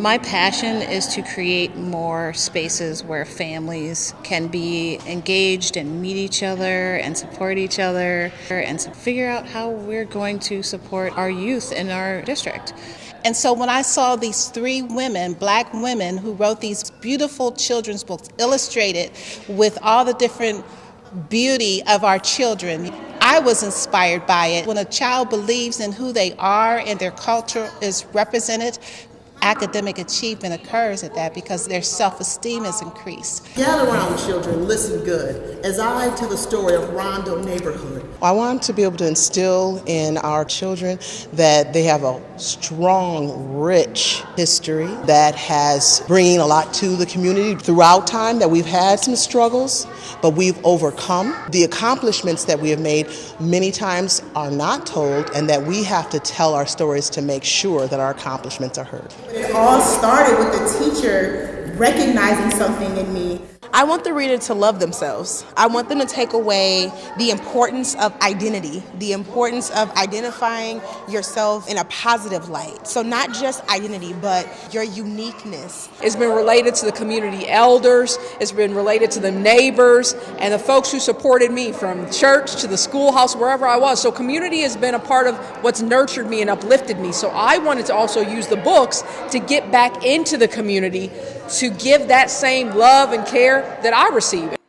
My passion is to create more spaces where families can be engaged and meet each other and support each other and figure out how we're going to support our youth in our district. And so when I saw these three women, black women, who wrote these beautiful children's books illustrated with all the different beauty of our children, I was inspired by it. When a child believes in who they are and their culture is represented, academic achievement occurs at that because their self-esteem is increased. Gather around children, listen good, as I tell the story of Rondo neighborhood. I want to be able to instill in our children that they have a strong, rich history that has bringing a lot to the community throughout time, that we've had some struggles, but we've overcome. The accomplishments that we have made many times are not told and that we have to tell our stories to make sure that our accomplishments are heard. All started with the teacher recognizing something in me I want the reader to love themselves. I want them to take away the importance of identity, the importance of identifying yourself in a positive light. So, not just identity, but your uniqueness. It's been related to the community elders, it's been related to the neighbors, and the folks who supported me from church to the schoolhouse, wherever I was. So, community has been a part of what's nurtured me and uplifted me. So, I wanted to also use the books to get back into the community to give that same love and care that I receive.